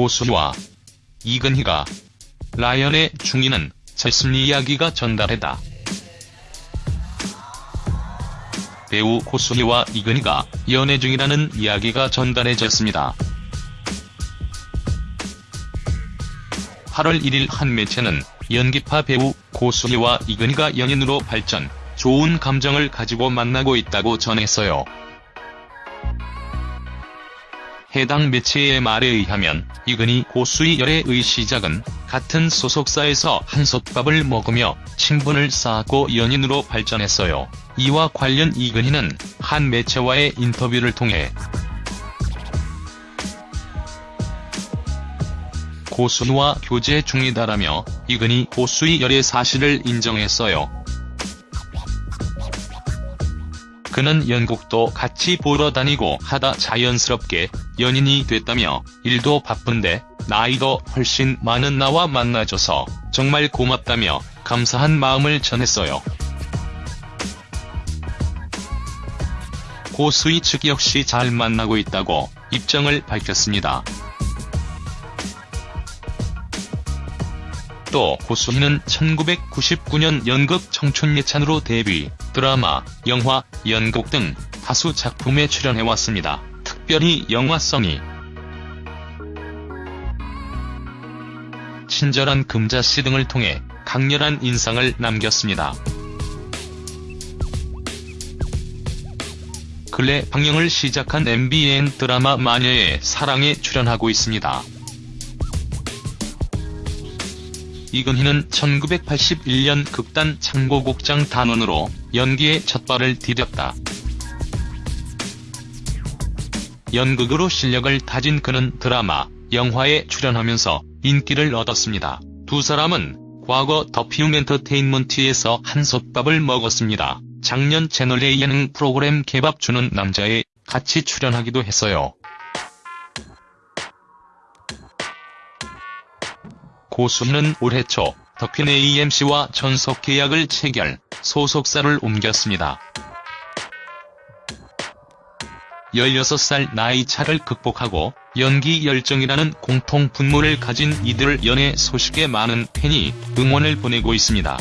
고수희와 이근희가 라연의 중이는 절심리 이야기가 전달했다. 배우 고수희와 이근희가 연애 중이라는 이야기가 전달해졌습니다. 8월 1일 한 매체는 연기파 배우 고수희와 이근희가 연인으로 발전, 좋은 감정을 가지고 만나고 있다고 전했어요. 해당 매체의 말에 의하면 이근희 고수희 열애의 시작은 같은 소속사에서 한솥밥을 먹으며 친분을 쌓았고 연인으로 발전했어요. 이와 관련 이근희는 한 매체와의 인터뷰를 통해 고수희와 교제 중이다라며 이근희 고수희 열애 사실을 인정했어요. 그는 연극도 같이 보러 다니고 하다 자연스럽게 연인이 됐다며 일도 바쁜데 나이도 훨씬 많은 나와 만나줘서 정말 고맙다며 감사한 마음을 전했어요. 고수희 측 역시 잘 만나고 있다고 입장을 밝혔습니다. 또 고수희는 1999년 연극 청춘예찬으로 데뷔, 드라마, 영화, 연극 등 다수 작품에 출연해왔습니다. 특별히 영화성이 친절한 금자씨 등을 통해 강렬한 인상을 남겼습니다. 근래 방영을 시작한 MBN 드라마 마녀의 사랑에 출연하고 있습니다. 이근희는 1981년 극단 창고국장 단원으로 연기에 첫발을 디뎠다. 연극으로 실력을 다진 그는 드라마, 영화에 출연하면서 인기를 얻었습니다. 두 사람은 과거 더피움 엔터테인먼트에서 한솥밥을 먹었습니다. 작년 채널A 예능 프로그램 개밥 주는 남자에 같이 출연하기도 했어요. 고수는 올해 초 덕핀 AMC와 전속 계약을 체결, 소속사를 옮겼습니다. 16살 나이 차를 극복하고 연기 열정이라는 공통 분모를 가진 이들 연애 소식에 많은 팬이 응원을 보내고 있습니다.